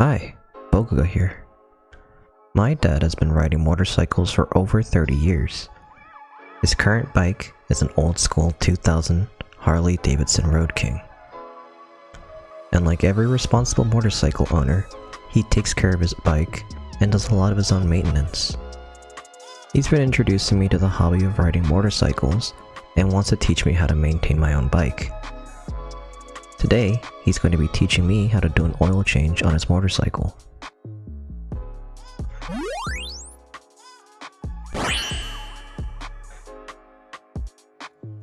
Hi, Boga here. My dad has been riding motorcycles for over 30 years. His current bike is an old school 2000 Harley Davidson Road King. And like every responsible motorcycle owner, he takes care of his bike and does a lot of his own maintenance. He's been introducing me to the hobby of riding motorcycles and wants to teach me how to maintain my own bike. Today, he's going to be teaching me how to do an oil change on his motorcycle.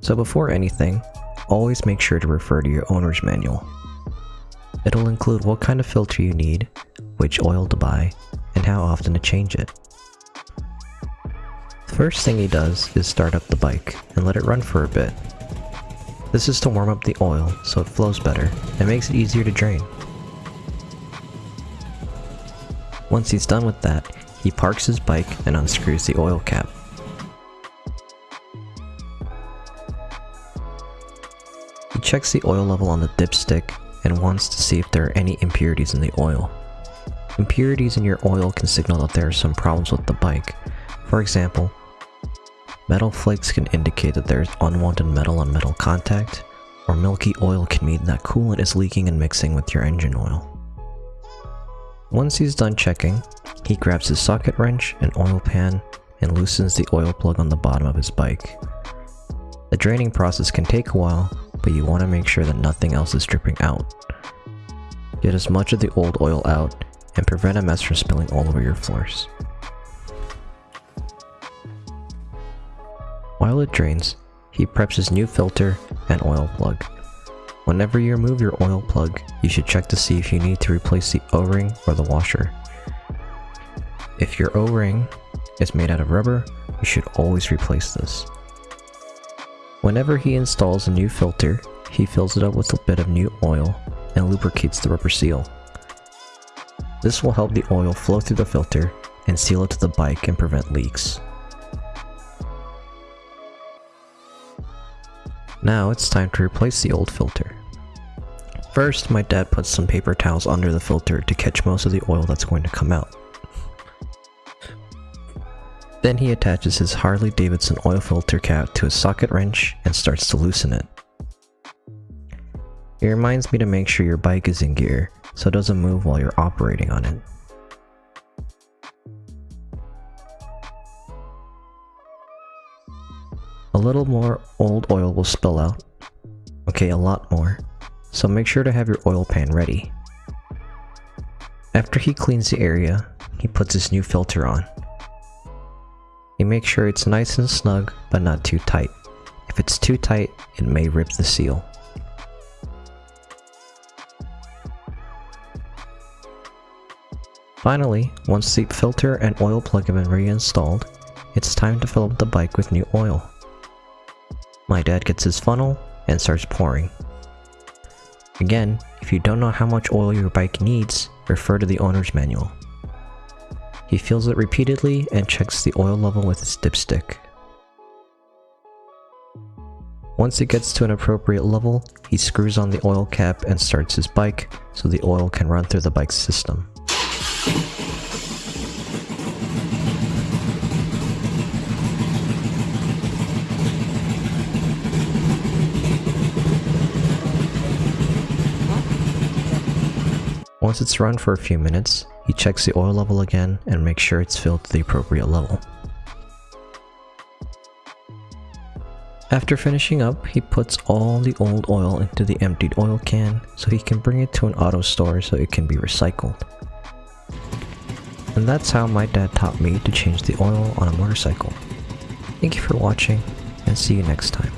So before anything, always make sure to refer to your owner's manual. It'll include what kind of filter you need, which oil to buy, and how often to change it. The first thing he does is start up the bike and let it run for a bit. This is to warm up the oil so it flows better and makes it easier to drain. Once he's done with that, he parks his bike and unscrews the oil cap. He checks the oil level on the dipstick and wants to see if there are any impurities in the oil. Impurities in your oil can signal that there are some problems with the bike. For example, metal flakes can indicate that there is unwanted metal on metal contact, or milky oil can mean that coolant is leaking and mixing with your engine oil. Once he's done checking, he grabs his socket wrench and oil pan and loosens the oil plug on the bottom of his bike. The draining process can take a while, but you want to make sure that nothing else is dripping out. Get as much of the old oil out and prevent a mess from spilling all over your floors. While it drains, he preps his new filter and oil plug. Whenever you remove your oil plug, you should check to see if you need to replace the O-ring or the washer. If your O-ring is made out of rubber, you should always replace this. Whenever he installs a new filter, he fills it up with a bit of new oil and lubricates the rubber seal. This will help the oil flow through the filter and seal it to the bike and prevent leaks. Now it's time to replace the old filter. First, my dad puts some paper towels under the filter to catch most of the oil that's going to come out. Then he attaches his Harley Davidson oil filter cap to a socket wrench and starts to loosen it. It reminds me to make sure your bike is in gear so it doesn't move while you're operating on it. A little more old oil will spill out. Okay, a lot more. So make sure to have your oil pan ready. After he cleans the area, he puts his new filter on. He makes sure it's nice and snug, but not too tight. If it's too tight, it may rip the seal. Finally, once the filter and oil plug have been reinstalled, it's time to fill up the bike with new oil. My dad gets his funnel and starts pouring. Again, if you don't know how much oil your bike needs, refer to the owner's manual. He fills it repeatedly and checks the oil level with his dipstick. Once it gets to an appropriate level, he screws on the oil cap and starts his bike so the oil can run through the bike's system. Once it's run for a few minutes, he checks the oil level again and makes sure it's filled to the appropriate level. After finishing up, he puts all the old oil into the emptied oil can so he can bring it to an auto store so it can be recycled. And that's how my dad taught me to change the oil on a motorcycle. Thank you for watching, and see you next time.